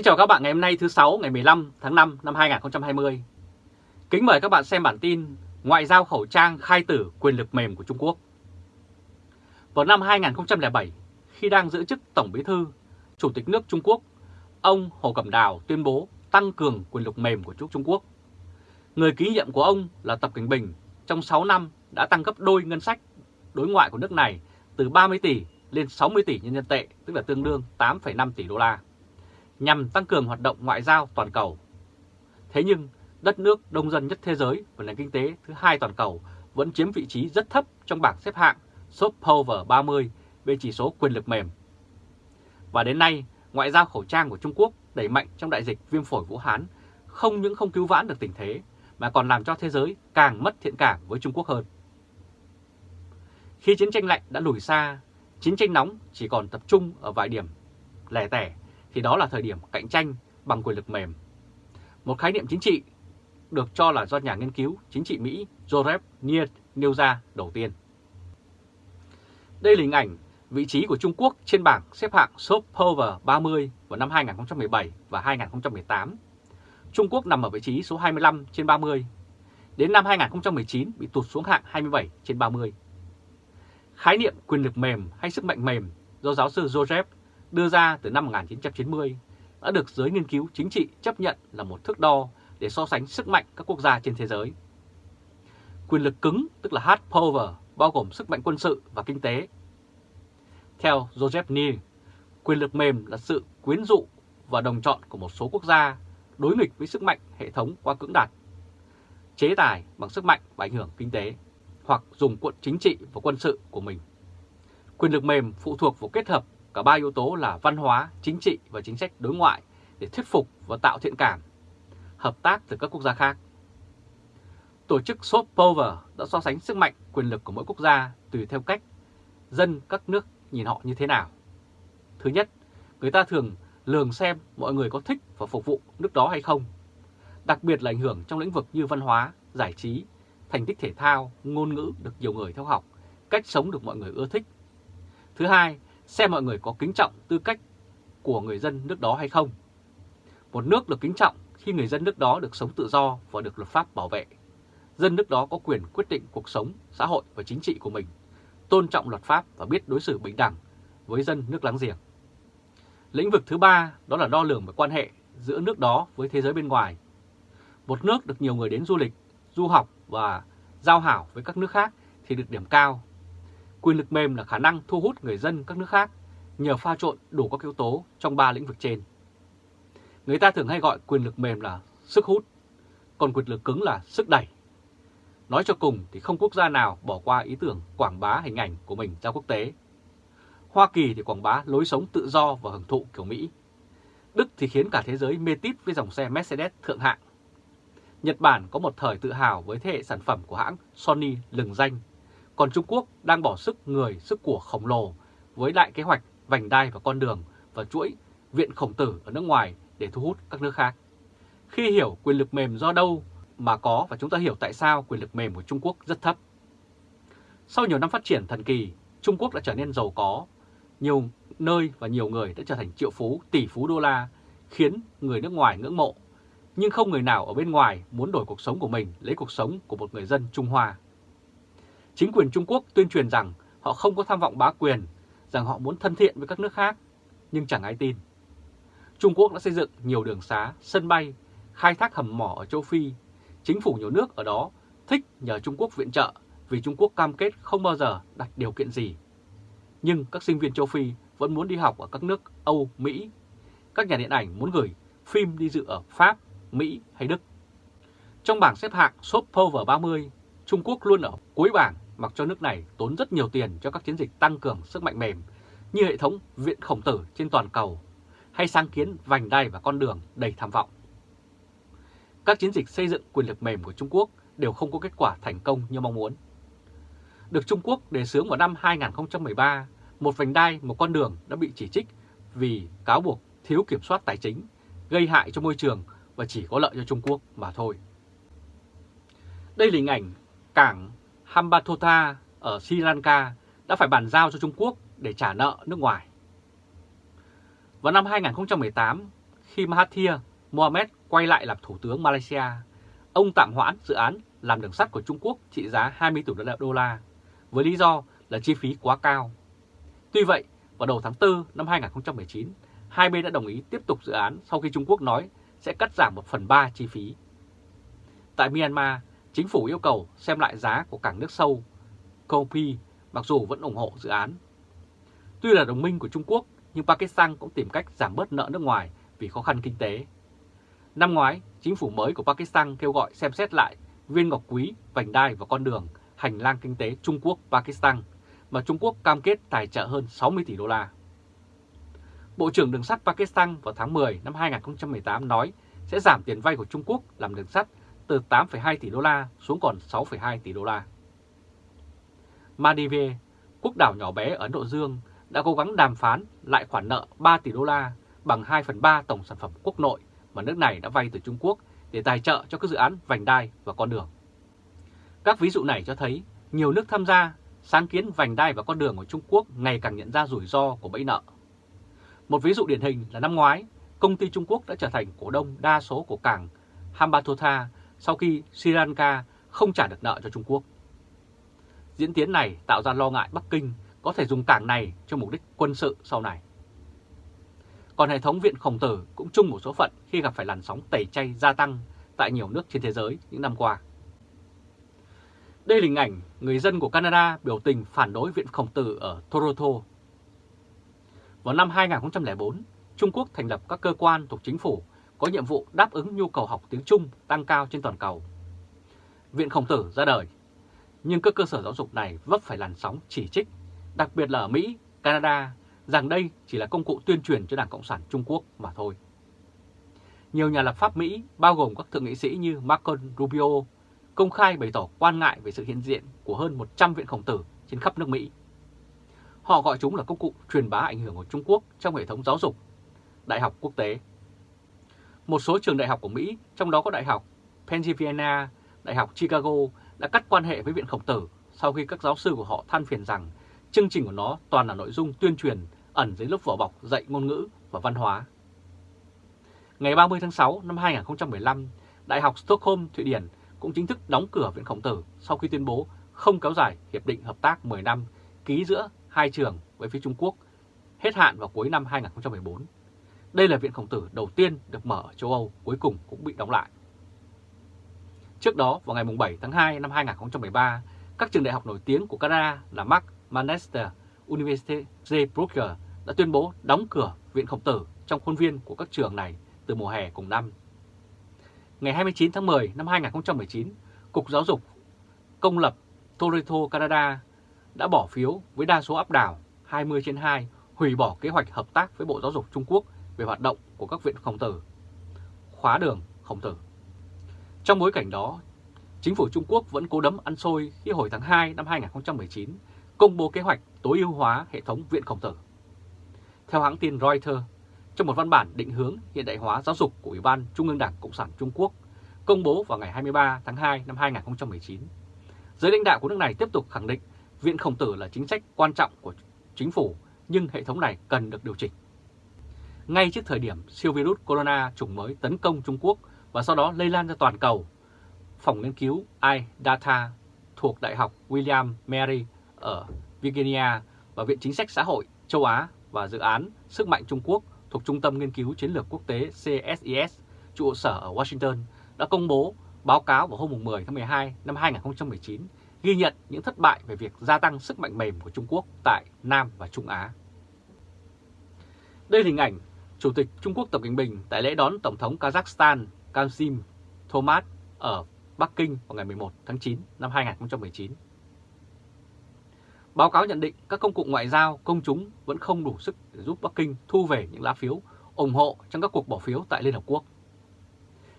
Kính chào các bạn ngày hôm nay thứ 6 ngày 15 tháng 5 năm 2020. Kính mời các bạn xem bản tin Ngoại giao khẩu trang khai tử quyền lực mềm của Trung Quốc. Vào năm 2007, khi đang giữ chức Tổng Bí thư, Chủ tịch nước Trung Quốc, ông Hồ Cẩm Đào tuyên bố tăng cường quyền lực mềm của Trung Quốc. Người ký nhiệm của ông là Tập Cảnh Bình trong 6 năm đã tăng gấp đôi ngân sách đối ngoại của nước này từ 30 tỷ lên 60 tỷ nhân dân tệ, tức là tương đương 8,5 tỷ đô la nhằm tăng cường hoạt động ngoại giao toàn cầu. Thế nhưng, đất nước đông dân nhất thế giới và nền kinh tế thứ hai toàn cầu vẫn chiếm vị trí rất thấp trong bảng xếp hạng Soft Power 30 về chỉ số quyền lực mềm. Và đến nay, ngoại giao khẩu trang của Trung Quốc đẩy mạnh trong đại dịch viêm phổi Vũ Hán không những không cứu vãn được tình thế mà còn làm cho thế giới càng mất thiện cảm với Trung Quốc hơn. Khi chiến tranh lạnh đã lùi xa, chiến tranh nóng chỉ còn tập trung ở vài điểm lẻ tẻ thì đó là thời điểm cạnh tranh bằng quyền lực mềm. Một khái niệm chính trị được cho là do nhà nghiên cứu chính trị Mỹ Joseph Nye nêu ra đầu tiên. Đây là hình ảnh vị trí của Trung Quốc trên bảng xếp hạng Soft Power 30 vào năm 2017 và 2018. Trung Quốc nằm ở vị trí số 25 trên 30. Đến năm 2019 bị tụt xuống hạng 27 trên 30. Khái niệm quyền lực mềm hay sức mạnh mềm do giáo sư Joseph đưa ra từ năm 1990 đã được giới nghiên cứu chính trị chấp nhận là một thước đo để so sánh sức mạnh các quốc gia trên thế giới. Quyền lực cứng tức là hard power bao gồm sức mạnh quân sự và kinh tế. Theo Joseph Neal, quyền lực mềm là sự quyến dụ và đồng chọn của một số quốc gia đối nghịch với sức mạnh hệ thống qua cưỡng đạt, chế tài bằng sức mạnh và ảnh hưởng kinh tế, hoặc dùng cuộn chính trị và quân sự của mình. Quyền lực mềm phụ thuộc vào kết hợp cả ba yếu tố là văn hóa, chính trị và chính sách đối ngoại để thuyết phục và tạo thiện cảm, hợp tác từ các quốc gia khác. Tổ chức Soft Power đã so sánh sức mạnh, quyền lực của mỗi quốc gia tùy theo cách dân các nước nhìn họ như thế nào. Thứ nhất, người ta thường lường xem mọi người có thích và phục vụ nước đó hay không. Đặc biệt là ảnh hưởng trong lĩnh vực như văn hóa, giải trí, thành tích thể thao, ngôn ngữ được nhiều người theo học, cách sống được mọi người ưa thích. Thứ hai xem mọi người có kính trọng tư cách của người dân nước đó hay không. Một nước được kính trọng khi người dân nước đó được sống tự do và được luật pháp bảo vệ. Dân nước đó có quyền quyết định cuộc sống, xã hội và chính trị của mình, tôn trọng luật pháp và biết đối xử bình đẳng với dân nước láng giềng. Lĩnh vực thứ ba đó là đo lường về quan hệ giữa nước đó với thế giới bên ngoài. Một nước được nhiều người đến du lịch, du học và giao hảo với các nước khác thì được điểm cao Quyền lực mềm là khả năng thu hút người dân các nước khác nhờ pha trộn đủ các yếu tố trong ba lĩnh vực trên. Người ta thường hay gọi quyền lực mềm là sức hút, còn quyền lực cứng là sức đẩy. Nói cho cùng thì không quốc gia nào bỏ qua ý tưởng quảng bá hình ảnh của mình ra quốc tế. Hoa Kỳ thì quảng bá lối sống tự do và hưởng thụ kiểu Mỹ. Đức thì khiến cả thế giới mê tít với dòng xe Mercedes thượng hạng. Nhật Bản có một thời tự hào với thế hệ sản phẩm của hãng Sony lừng danh còn Trung Quốc đang bỏ sức người, sức của khổng lồ với đại kế hoạch vành đai và con đường và chuỗi viện khổng tử ở nước ngoài để thu hút các nước khác. Khi hiểu quyền lực mềm do đâu mà có và chúng ta hiểu tại sao quyền lực mềm của Trung Quốc rất thấp. Sau nhiều năm phát triển thần kỳ, Trung Quốc đã trở nên giàu có, nhiều nơi và nhiều người đã trở thành triệu phú, tỷ phú đô la, khiến người nước ngoài ngưỡng mộ. Nhưng không người nào ở bên ngoài muốn đổi cuộc sống của mình lấy cuộc sống của một người dân Trung Hoa. Chính quyền Trung Quốc tuyên truyền rằng họ không có tham vọng bá quyền, rằng họ muốn thân thiện với các nước khác, nhưng chẳng ai tin. Trung Quốc đã xây dựng nhiều đường xá, sân bay, khai thác hầm mỏ ở châu Phi. Chính phủ nhiều nước ở đó thích nhờ Trung Quốc viện trợ vì Trung Quốc cam kết không bao giờ đặt điều kiện gì. Nhưng các sinh viên châu Phi vẫn muốn đi học ở các nước Âu, Mỹ. Các nhà điện ảnh muốn gửi phim đi dự ở Pháp, Mỹ hay Đức. Trong bảng xếp hạng Soft Power 30, Trung Quốc luôn ở cuối bảng mặc cho nước này tốn rất nhiều tiền cho các chiến dịch tăng cường sức mạnh mềm như hệ thống viện khổng tử trên toàn cầu hay sáng kiến vành đai và con đường đầy tham vọng. Các chiến dịch xây dựng quyền lực mềm của Trung Quốc đều không có kết quả thành công như mong muốn. Được Trung Quốc đề xướng vào năm 2013, một vành đai, một con đường đã bị chỉ trích vì cáo buộc thiếu kiểm soát tài chính, gây hại cho môi trường và chỉ có lợi cho Trung Quốc mà thôi. Đây là hình ảnh cảng Hambantota ở Sri Lanka đã phải bàn giao cho Trung Quốc để trả nợ nước ngoài. Vào năm 2018, khi Mahathir Mohamed quay lại làm Thủ tướng Malaysia, ông tạm hoãn dự án làm đường sắt của Trung Quốc trị giá 20 tỷ đô la, với lý do là chi phí quá cao. Tuy vậy, vào đầu tháng 4 năm 2019, hai bên đã đồng ý tiếp tục dự án sau khi Trung Quốc nói sẽ cắt giảm một phần ba chi phí. Tại Myanmar, chính phủ yêu cầu xem lại giá của cảng nước sâu Kopi mặc dù vẫn ủng hộ dự án. Tuy là đồng minh của Trung Quốc, nhưng Pakistan cũng tìm cách giảm bớt nợ nước ngoài vì khó khăn kinh tế. Năm ngoái, chính phủ mới của Pakistan kêu gọi xem xét lại viên ngọc quý, vành đai và con đường hành lang kinh tế Trung Quốc-Pakistan mà Trung Quốc cam kết tài trợ hơn 60 tỷ đô la. Bộ trưởng Đường sắt Pakistan vào tháng 10 năm 2018 nói sẽ giảm tiền vay của Trung Quốc làm đường sắt từ 8,2 tỷ đô la xuống còn 6,2 tỷ đô la. Maldives, quốc đảo nhỏ bé ở Ấn Độ Dương, đã cố gắng đàm phán lại khoản nợ 3 tỷ đô la bằng 2 phần 3 tổng sản phẩm quốc nội mà nước này đã vay từ Trung Quốc để tài trợ cho các dự án vành đai và con đường. Các ví dụ này cho thấy nhiều nước tham gia sáng kiến vành đai và con đường của Trung Quốc ngày càng nhận ra rủi ro của bẫy nợ. Một ví dụ điển hình là năm ngoái, công ty Trung Quốc đã trở thành cổ đông đa số của cảng Hambantota sau khi Sri Lanka không trả được nợ cho Trung Quốc. Diễn tiến này tạo ra lo ngại Bắc Kinh có thể dùng cảng này cho mục đích quân sự sau này. Còn hệ thống viện khổng tử cũng chung một số phận khi gặp phải làn sóng tẩy chay gia tăng tại nhiều nước trên thế giới những năm qua. Đây là hình ảnh người dân của Canada biểu tình phản đối viện khổng tử ở Toronto. Vào năm 2004, Trung Quốc thành lập các cơ quan thuộc chính phủ có nhiệm vụ đáp ứng nhu cầu học tiếng Trung tăng cao trên toàn cầu. Viện Khổng Tử ra đời, nhưng các cơ sở giáo dục này vấp phải làn sóng chỉ trích, đặc biệt là ở Mỹ, Canada, rằng đây chỉ là công cụ tuyên truyền cho Đảng Cộng sản Trung Quốc mà thôi. Nhiều nhà lập pháp Mỹ, bao gồm các thượng nghị sĩ như Marco Rubio, công khai bày tỏ quan ngại về sự hiện diện của hơn 100 viện khổng tử trên khắp nước Mỹ. Họ gọi chúng là công cụ truyền bá ảnh hưởng của Trung Quốc trong hệ thống giáo dục, đại học quốc tế. Một số trường đại học của Mỹ, trong đó có Đại học Pennsylvania, Đại học Chicago đã cắt quan hệ với Viện Khổng Tử sau khi các giáo sư của họ than phiền rằng chương trình của nó toàn là nội dung tuyên truyền ẩn dưới lớp vỏ bọc dạy ngôn ngữ và văn hóa. Ngày 30 tháng 6 năm 2015, Đại học Stockholm, Thụy Điển cũng chính thức đóng cửa Viện Khổng Tử sau khi tuyên bố không kéo dài Hiệp định Hợp tác 10 năm ký giữa hai trường với phía Trung Quốc hết hạn vào cuối năm 2014. Đây là Viện Khổng Tử đầu tiên được mở ở châu Âu, cuối cùng cũng bị đóng lại. Trước đó, vào ngày 7 tháng 2 năm 2013, các trường đại học nổi tiếng của Canada là McMaster University Brooker đã tuyên bố đóng cửa Viện Khổng Tử trong khuôn viên của các trường này từ mùa hè cùng năm. Ngày 29 tháng 10 năm 2019, Cục Giáo dục Công lập Toronto, Canada đã bỏ phiếu với đa số áp đảo 20 trên 2 hủy bỏ kế hoạch hợp tác với Bộ Giáo dục Trung Quốc về hoạt động của các viện khổng tử, khóa đường khổng tử. Trong bối cảnh đó, chính phủ Trung Quốc vẫn cố đấm ăn xôi khi hồi tháng 2 năm 2019 công bố kế hoạch tối ưu hóa hệ thống viện khổng tử. Theo hãng tin Reuters, trong một văn bản định hướng hiện đại hóa giáo dục của Ủy ban Trung ương Đảng Cộng sản Trung Quốc công bố vào ngày 23 tháng 2 năm 2019, giới lãnh đạo của nước này tiếp tục khẳng định viện khổng tử là chính sách quan trọng của chính phủ nhưng hệ thống này cần được điều chỉnh. Ngay trước thời điểm siêu virus corona chủng mới tấn công Trung Quốc và sau đó lây lan ra toàn cầu, phòng nghiên cứu iData thuộc Đại học William Mary ở Virginia và Viện Chính sách Xã hội châu Á và dự án Sức mạnh Trung Quốc thuộc Trung tâm Nghiên cứu Chiến lược Quốc tế CSIS, trụ sở ở Washington, đã công bố báo cáo vào hôm 10 tháng 12 năm 2019 ghi nhận những thất bại về việc gia tăng sức mạnh mềm của Trung Quốc tại Nam và Trung Á. Đây là hình ảnh Chủ tịch Trung Quốc Tập Cận Bình tại lễ đón Tổng thống Kazakhstan Kamsim Thomas ở Bắc Kinh vào ngày 11 tháng 9 năm 2019. Báo cáo nhận định các công cụ ngoại giao công chúng vẫn không đủ sức để giúp Bắc Kinh thu về những lá phiếu ủng hộ trong các cuộc bỏ phiếu tại Liên Hợp Quốc.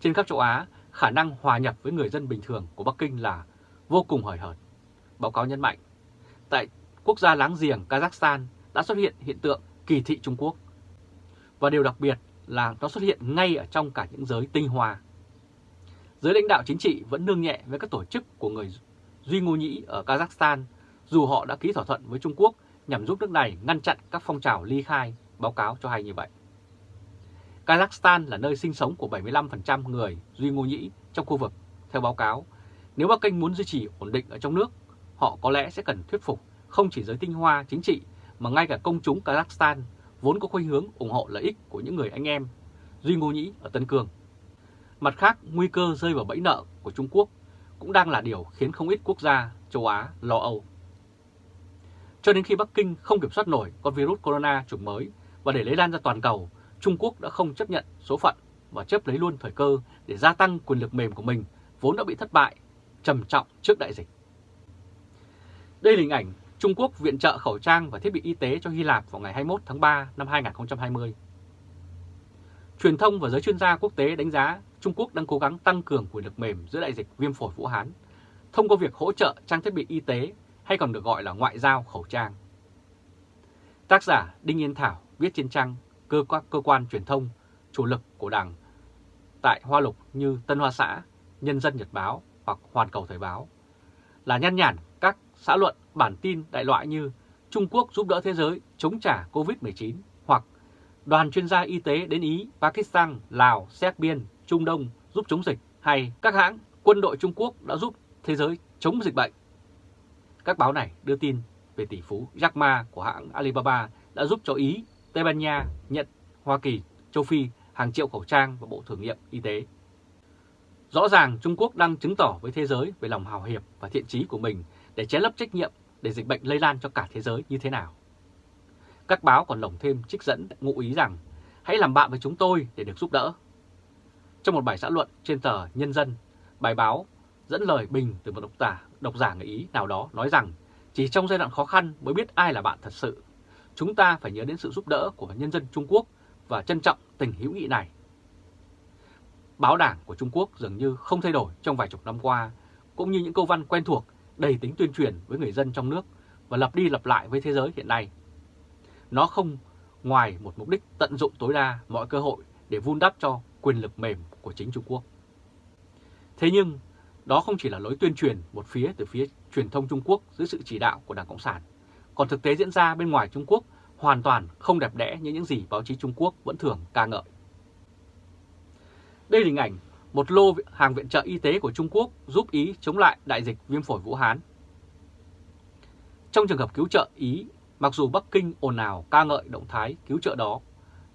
Trên khắp châu Á, khả năng hòa nhập với người dân bình thường của Bắc Kinh là vô cùng hời hợt. Báo cáo nhấn mạnh, tại quốc gia láng giềng Kazakhstan đã xuất hiện hiện tượng kỳ thị Trung Quốc. Và điều đặc biệt là nó xuất hiện ngay ở trong cả những giới tinh hoa. Giới lãnh đạo chính trị vẫn nương nhẹ với các tổ chức của người Duy Ngô Nhĩ ở Kazakhstan dù họ đã ký thỏa thuận với Trung Quốc nhằm giúp nước này ngăn chặn các phong trào ly khai, báo cáo cho hay như vậy. Kazakhstan là nơi sinh sống của 75% người Duy Ngô Nhĩ trong khu vực. Theo báo cáo, nếu Bắc Kinh muốn duy trì ổn định ở trong nước, họ có lẽ sẽ cần thuyết phục không chỉ giới tinh hoa chính trị mà ngay cả công chúng Kazakhstan vốn có khuynh hướng ủng hộ lợi ích của những người anh em Duy Ngô Nhĩ ở Tân Cương. Mặt khác, nguy cơ rơi vào bẫy nợ của Trung Quốc cũng đang là điều khiến không ít quốc gia châu Á lo âu. Cho đến khi Bắc Kinh không kiểm soát nổi con virus corona chủng mới và để lây lan ra toàn cầu, Trung Quốc đã không chấp nhận số phận và chấp lấy luôn thời cơ để gia tăng quyền lực mềm của mình vốn đã bị thất bại, trầm trọng trước đại dịch. Đây là hình ảnh Trung Quốc viện trợ khẩu trang và thiết bị y tế cho Hy Lạp vào ngày 21 tháng 3 năm 2020. Truyền thông và giới chuyên gia quốc tế đánh giá Trung Quốc đang cố gắng tăng cường quyền lực mềm giữa đại dịch viêm phổi Vũ Hán thông qua việc hỗ trợ trang thiết bị y tế hay còn được gọi là ngoại giao khẩu trang. Tác giả Đinh Yên Thảo viết trên trang cơ, cơ quan truyền thông chủ lực của Đảng tại Hoa Lục như Tân Hoa Xã, Nhân dân Nhật Báo hoặc Hoàn Cầu Thời Báo là nhăn nhản xã luận bản tin đại loại như Trung Quốc giúp đỡ thế giới chống trả COVID-19 hoặc đoàn chuyên gia y tế đến Ý, Pakistan, Lào, Serbia Trung Đông giúp chống dịch hay các hãng quân đội Trung Quốc đã giúp thế giới chống dịch bệnh. Các báo này đưa tin về tỷ phú Jack Ma của hãng Alibaba đã giúp cho Ý, Tây Ban Nha, Nhật, Hoa Kỳ, châu Phi hàng triệu khẩu trang và bộ thử nghiệm y tế. Rõ ràng Trung Quốc đang chứng tỏ với thế giới về lòng hào hiệp và thiện trí của mình để che lấp trách nhiệm để dịch bệnh lây lan cho cả thế giới như thế nào. Các báo còn lồng thêm trích dẫn ngụ ý rằng hãy làm bạn với chúng tôi để được giúp đỡ. Trong một bài xã luận trên tờ Nhân dân, bài báo dẫn lời bình từ một độc giả, độc giả người Ý nào đó nói rằng chỉ trong giai đoạn khó khăn mới biết ai là bạn thật sự. Chúng ta phải nhớ đến sự giúp đỡ của nhân dân Trung Quốc và trân trọng tình hữu nghị này. Báo đảng của Trung Quốc dường như không thay đổi trong vài chục năm qua, cũng như những câu văn quen thuộc đầy tính tuyên truyền với người dân trong nước và lặp đi lặp lại với thế giới hiện nay. Nó không ngoài một mục đích tận dụng tối đa mọi cơ hội để vun đắp cho quyền lực mềm của chính Trung Quốc. Thế nhưng, đó không chỉ là lối tuyên truyền một phía từ phía truyền thông Trung Quốc dưới sự chỉ đạo của Đảng Cộng sản, còn thực tế diễn ra bên ngoài Trung Quốc hoàn toàn không đẹp đẽ như những gì báo chí Trung Quốc vẫn thường ca ngợi. Đây là hình ảnh một lô hàng viện trợ y tế của Trung Quốc giúp Ý chống lại đại dịch viêm phổi Vũ Hán. Trong trường hợp cứu trợ Ý, mặc dù Bắc Kinh ồn ào ca ngợi động thái cứu trợ đó,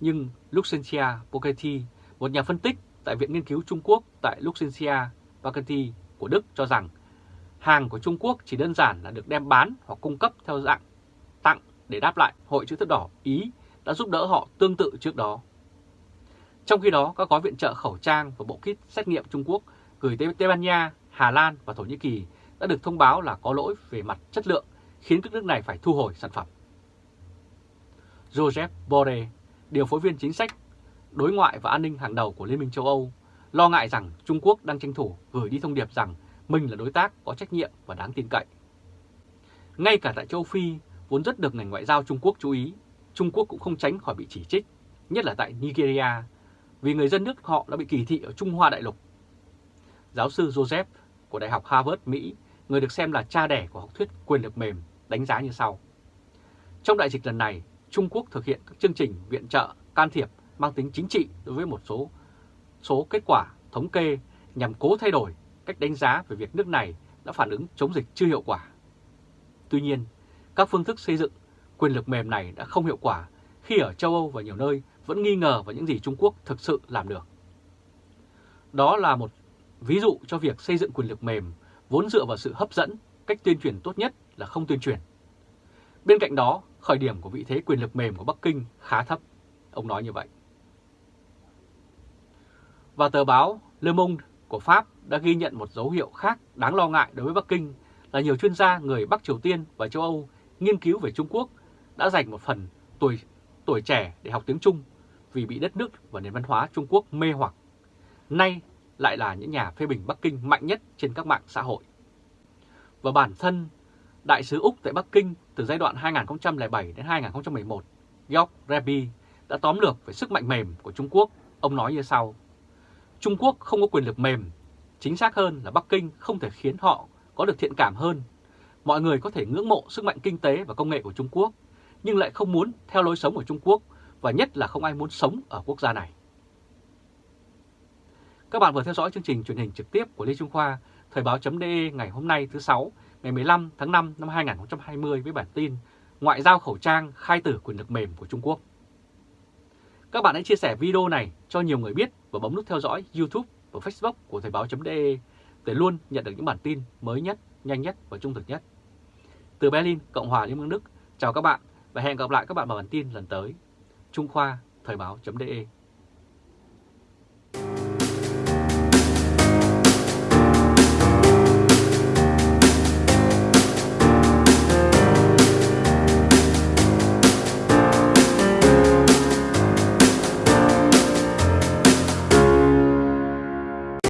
nhưng Luxentia Pochetti, một nhà phân tích tại Viện Nghiên cứu Trung Quốc tại Luxentia Pochetti của Đức cho rằng hàng của Trung Quốc chỉ đơn giản là được đem bán hoặc cung cấp theo dạng tặng để đáp lại Hội chữ thập đỏ Ý đã giúp đỡ họ tương tự trước đó. Trong khi đó, các gói viện trợ khẩu trang và bộ kit xét nghiệm Trung Quốc gửi tới Tây Ban Nha, Hà Lan và Thổ Nhĩ Kỳ đã được thông báo là có lỗi về mặt chất lượng, khiến các nước này phải thu hồi sản phẩm. Joseph Borrell, điều phối viên chính sách, đối ngoại và an ninh hàng đầu của Liên minh châu Âu, lo ngại rằng Trung Quốc đang tranh thủ gửi đi thông điệp rằng mình là đối tác có trách nhiệm và đáng tin cậy. Ngay cả tại châu Phi, vốn rất được ngành ngoại giao Trung Quốc chú ý, Trung Quốc cũng không tránh khỏi bị chỉ trích, nhất là tại Nigeria, vì người dân nước họ đã bị kỳ thị ở Trung Hoa Đại Lục. Giáo sư Joseph của Đại học Harvard, Mỹ, người được xem là cha đẻ của học thuyết quyền lực mềm, đánh giá như sau. Trong đại dịch lần này, Trung Quốc thực hiện các chương trình viện trợ, can thiệp mang tính chính trị đối với một số số kết quả thống kê nhằm cố thay đổi cách đánh giá về việc nước này đã phản ứng chống dịch chưa hiệu quả. Tuy nhiên, các phương thức xây dựng quyền lực mềm này đã không hiệu quả khi ở châu Âu và nhiều nơi vẫn nghi ngờ vào những gì Trung Quốc thực sự làm được. Đó là một ví dụ cho việc xây dựng quyền lực mềm vốn dựa vào sự hấp dẫn, cách tuyên truyền tốt nhất là không tuyên truyền. Bên cạnh đó, khởi điểm của vị thế quyền lực mềm của Bắc Kinh khá thấp, ông nói như vậy. Và tờ báo Le Monde của Pháp đã ghi nhận một dấu hiệu khác đáng lo ngại đối với Bắc Kinh là nhiều chuyên gia người Bắc Triều Tiên và châu Âu nghiên cứu về Trung Quốc đã dành một phần tuổi tuổi trẻ để học tiếng Trung vì bị đất nước và nền văn hóa Trung Quốc mê hoặc. Nay lại là những nhà phê bình Bắc Kinh mạnh nhất trên các mạng xã hội. Và bản thân Đại sứ Úc tại Bắc Kinh từ giai đoạn 2007 đến 2011, York Rebi đã tóm lược về sức mạnh mềm của Trung Quốc. Ông nói như sau. Trung Quốc không có quyền lực mềm. Chính xác hơn là Bắc Kinh không thể khiến họ có được thiện cảm hơn. Mọi người có thể ngưỡng mộ sức mạnh kinh tế và công nghệ của Trung Quốc, nhưng lại không muốn theo lối sống của Trung Quốc và nhất là không ai muốn sống ở quốc gia này. Các bạn vừa theo dõi chương trình truyền hình trực tiếp của Lê Trung Khoa, Thời báo.de ngày hôm nay thứ sáu ngày 15 tháng 5 năm 2020 với bản tin Ngoại giao khẩu trang khai tử quyền lực mềm của Trung Quốc. Các bạn hãy chia sẻ video này cho nhiều người biết và bấm nút theo dõi YouTube và Facebook của Thời báo.de để luôn nhận được những bản tin mới nhất, nhanh nhất và trung thực nhất. Từ Berlin, Cộng hòa Liên bang Đức, chào các bạn và hẹn gặp lại các bạn vào bản tin lần tới. Trung Khoa, Thời báo.de